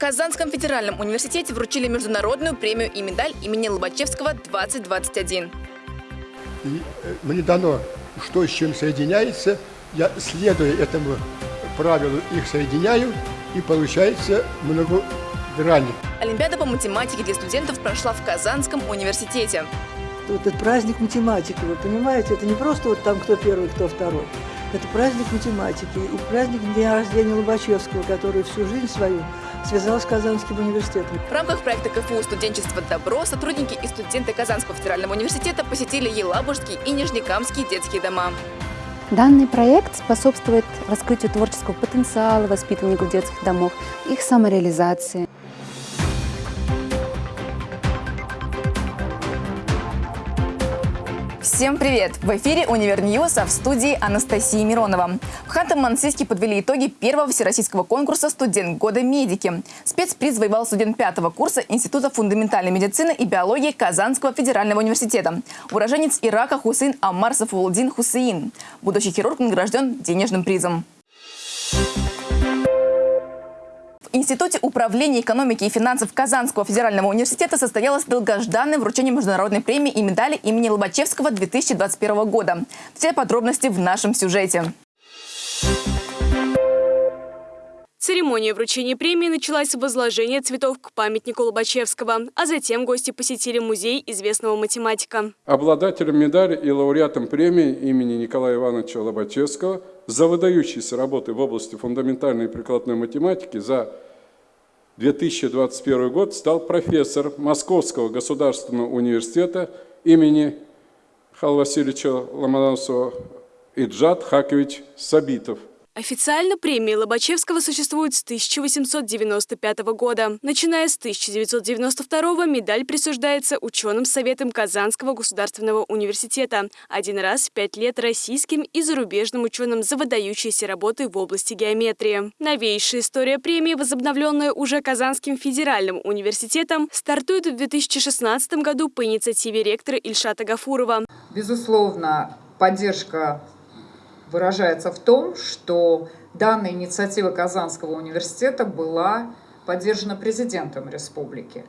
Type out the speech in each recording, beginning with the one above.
Казанском федеральном университете вручили международную премию и медаль имени Лобачевского 2021. И э, мне дано, что с чем соединяется, я, следуя этому правилу, их соединяю, и получается многогранник. Олимпиада по математике для студентов прошла в Казанском университете. Вот этот праздник математики, вы понимаете, это не просто вот там кто первый, кто второй. Это праздник математики и праздник дня рождения Лобачевского, который всю жизнь свою связал с Казанским университетом. В рамках проекта КФУ «Студенчество добро» сотрудники и студенты Казанского федерального университета посетили Елабужские и Нижнекамские детские дома. Данный проект способствует раскрытию творческого потенциала воспитанников детских домов, их самореализации. Всем привет! В эфире «Универ а в студии Анастасии Миронова. В Ханты-Мансийске подвели итоги первого всероссийского конкурса «Студент года медики». Спецприз завоевал студент пятого курса Института фундаментальной медицины и биологии Казанского федерального университета. Уроженец Ирака Хусейн Амар Сафулдин Хусейн. Будущий хирург награжден денежным призом. В Институте управления экономики и финансов Казанского федерального университета состоялось долгожданное вручение международной премии и медали имени Лобачевского 2021 года. Все подробности в нашем сюжете. Церемония вручения премии началась с возложения цветов к памятнику Лобачевского, а затем гости посетили музей известного математика. Обладателем медали и лауреатом премии имени Николая Ивановича Лобачевского за выдающиеся работы в области фундаментальной и прикладной математики за 2021 год стал профессор Московского государственного университета имени Михаила Васильевича Ломоносова Иджат Хакович Сабитов. Официально премия Лобачевского существует с 1895 года. Начиная с 1992 медаль присуждается ученым советом Казанского государственного университета. Один раз в пять лет российским и зарубежным ученым за выдающиеся работы в области геометрии. Новейшая история премии, возобновленная уже Казанским федеральным университетом, стартует в 2016 году по инициативе ректора Ильшата Гафурова. Безусловно, поддержка выражается в том, что данная инициатива Казанского университета была поддержана президентом республики.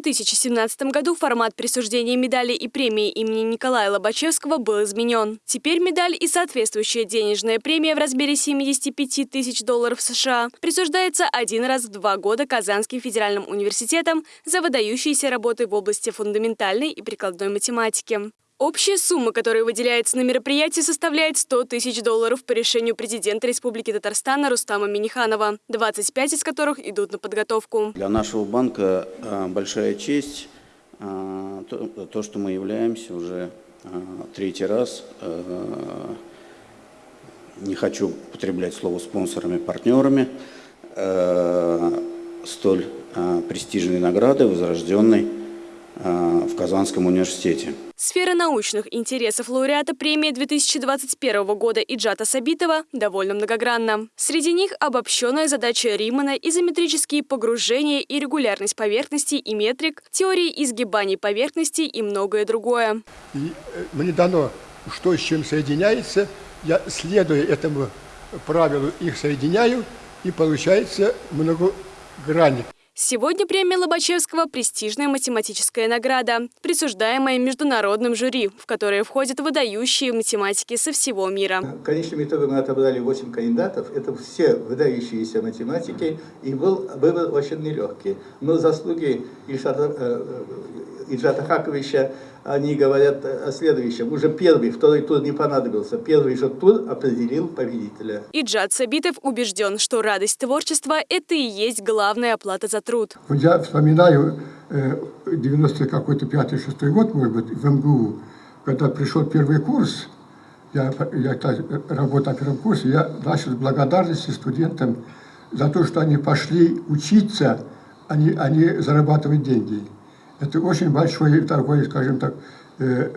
2017 году формат присуждения медали и премии имени Николая Лобачевского был изменен. Теперь медаль и соответствующая денежная премия в размере 75 тысяч долларов США присуждается один раз в два года Казанским федеральным университетом за выдающиеся работы в области фундаментальной и прикладной математики. Общая сумма, которая выделяется на мероприятие, составляет 100 тысяч долларов по решению президента Республики Татарстана Рустама Миниханова, 25 из которых идут на подготовку. Для нашего банка э, большая честь э, то, что мы являемся уже э, третий раз, не хочу употреблять слово спонсорами, партнерами, столь престижной награды, возрожденной в Казанском университете. Сфера научных интересов лауреата премии 2021 года Иджата Сабитова довольно многогранна. Среди них обобщенная задача Римана, изометрические погружения и регулярность поверхности и метрик, теории изгибаний поверхности и многое другое. И э, мне дано, что с чем соединяется, я, следуя этому правилу, их соединяю, и получается многогранник. Сегодня премия Лобачевского – престижная математическая награда, присуждаемая международным жюри, в которое входят выдающие математики со всего мира. В конечном итоге мы отобрали 8 кандидатов. Это все выдающиеся математики, и был выбор очень нелегкий. Но заслуги Ильшата, Ильшата Хаковича они говорят о следующем. Уже первый, второй тур не понадобился. Первый же тур определил победителя. Иджат Сабитов убежден, что радость творчества – это и есть главная оплата за труд. Вот я вспоминаю 90 э, какой-то пятый, шестой год, может быть, в МГУ, когда пришел первый курс, я, я работал на первом курсе, я начал с благодарности студентам за то, что они пошли учиться, не, а не зарабатывать деньги. Это очень большой такой, скажем так, э,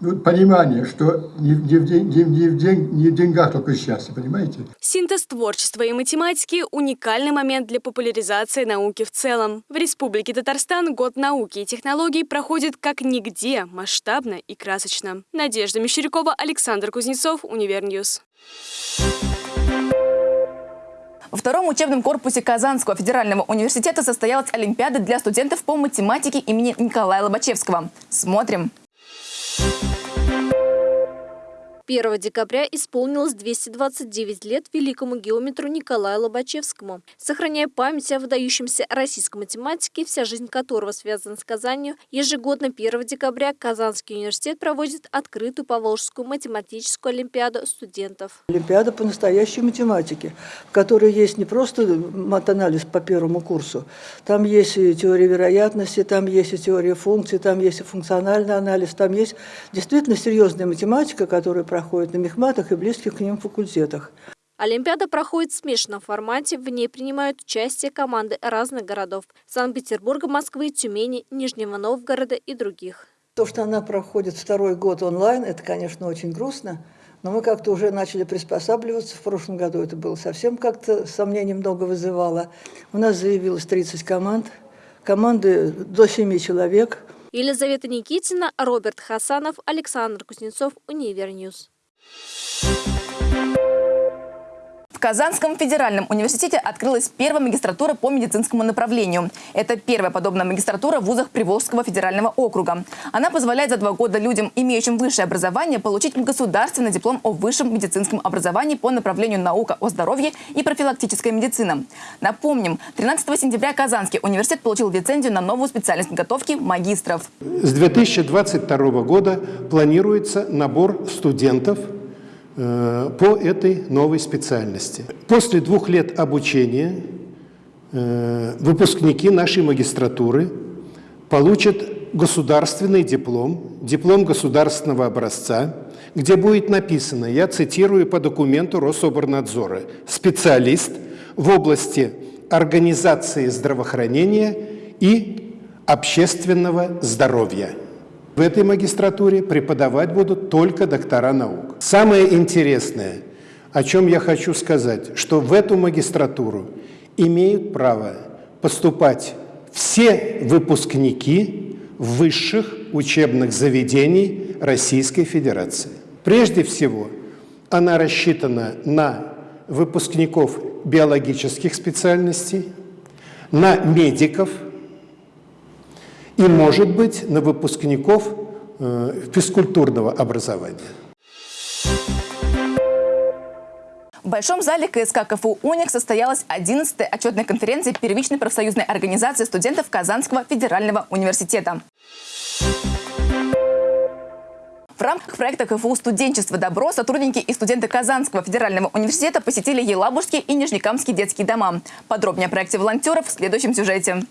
ну, понимание, что не, не, в день- не, не в день- не в деньгах только счастье, понимаете? Синтез творчества и математики – уникальный момент для популяризации науки в целом. В Республике Татарстан год науки и технологий проходит как нигде, масштабно и красочно. Надежда Мещерякова, Александр Кузнецов, Univer News. Во втором учебном корпусе Казанского федерального университета состоялась Олимпиада для студентов по математике имени Николая Лобачевского. Смотрим. 1 декабря исполнилось 229 лет великому геометру Николаю Лобачевскому. Сохраняя память о выдающемся российском математике, вся жизнь которого связана с Казанью, ежегодно 1 декабря Казанский университет проводит открытую Поволжскую математическую олимпиаду студентов. Олимпиада по настоящей математике, в которой есть не просто матанализ по первому курсу, там есть и теория вероятности, там есть и теория функций, там есть и функциональный анализ, там есть действительно серьезная математика, которая проходит на мехматах и близких к ним факультетах. Олимпиада проходит в смешанном формате, в ней принимают участие команды разных городов – Санкт-Петербурга, Москвы, Тюмени, Нижнего Новгорода и других. То, что она проходит второй год онлайн, это, конечно, очень грустно, но мы как-то уже начали приспосабливаться. В прошлом году это было совсем как-то сомнений много вызывало. У нас заявилось 30 команд, команды до 7 человек. Елизавета Никитина, Роберт Хасанов, Александр Кузнецов, Univer News. В Казанском федеральном университете открылась первая магистратура по медицинскому направлению. Это первая подобная магистратура в вузах Приволжского федерального округа. Она позволяет за два года людям, имеющим высшее образование, получить государственный диплом о высшем медицинском образовании по направлению наука о здоровье и профилактическая медицина. Напомним, 13 сентября Казанский университет получил лицензию на новую специальность подготовки магистров. С 2022 года планируется набор студентов по этой новой специальности. После двух лет обучения э, выпускники нашей магистратуры получат государственный диплом, диплом государственного образца, где будет написано, я цитирую по документу Рособорнадзора, специалист в области организации здравоохранения и общественного здоровья. В этой магистратуре преподавать будут только доктора наук. Самое интересное, о чем я хочу сказать, что в эту магистратуру имеют право поступать все выпускники высших учебных заведений Российской Федерации. Прежде всего, она рассчитана на выпускников биологических специальностей, на медиков – и, может быть, на выпускников э, физкультурного образования. В Большом зале КСК КФУ «Уник» состоялась 11-я отчетная конференция первичной профсоюзной организации студентов Казанского федерального университета. В рамках проекта КФУ «Студенчество добро» сотрудники и студенты Казанского федерального университета посетили Елабужские и Нижнекамские детские дома. Подробнее о проекте волонтеров в следующем сюжете.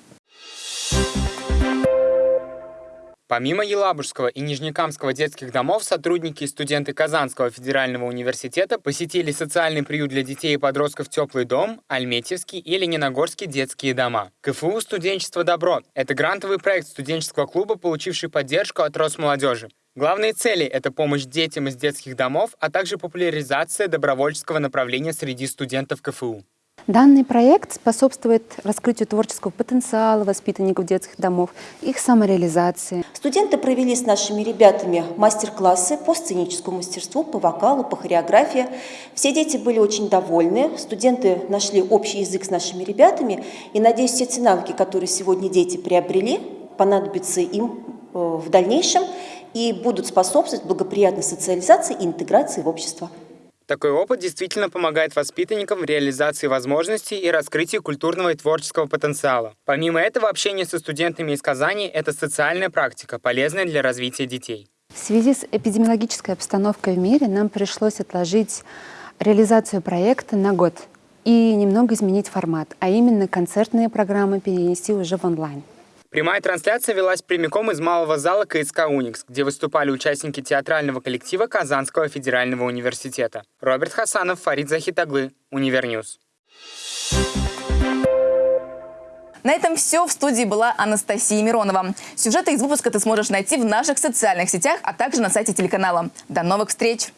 Помимо Елабужского и Нижнекамского детских домов, сотрудники и студенты Казанского федерального университета посетили социальный приют для детей и подростков «Теплый дом», Альметьевский и Лениногорский детские дома. КФУ «Студенчество добро» — это грантовый проект студенческого клуба, получивший поддержку от Росмолодежи. Главные цели – это помощь детям из детских домов, а также популяризация добровольческого направления среди студентов КФУ. Данный проект способствует раскрытию творческого потенциала воспитанников детских домов, их самореализации. Студенты провели с нашими ребятами мастер-классы по сценическому мастерству, по вокалу, по хореографии. Все дети были очень довольны, студенты нашли общий язык с нашими ребятами. И, надеюсь, все те навыки, которые сегодня дети приобрели, понадобятся им э, в дальнейшем и будут способствовать благоприятной социализации и интеграции в общество. Такой опыт действительно помогает воспитанникам в реализации возможностей и раскрытии культурного и творческого потенциала. Помимо этого, общение со студентами из Казани – это социальная практика, полезная для развития детей. В связи с эпидемиологической обстановкой в мире нам пришлось отложить реализацию проекта на год и немного изменить формат, а именно концертные программы перенести уже в онлайн. Прямая трансляция велась прямиком из малого зала КСК «Уникс», где выступали участники театрального коллектива Казанского федерального университета. Роберт Хасанов, Фарид Захитаглы, Univer News. На этом все. В студии была Анастасия Миронова. Сюжеты из выпуска ты сможешь найти в наших социальных сетях, а также на сайте телеканала. До новых встреч!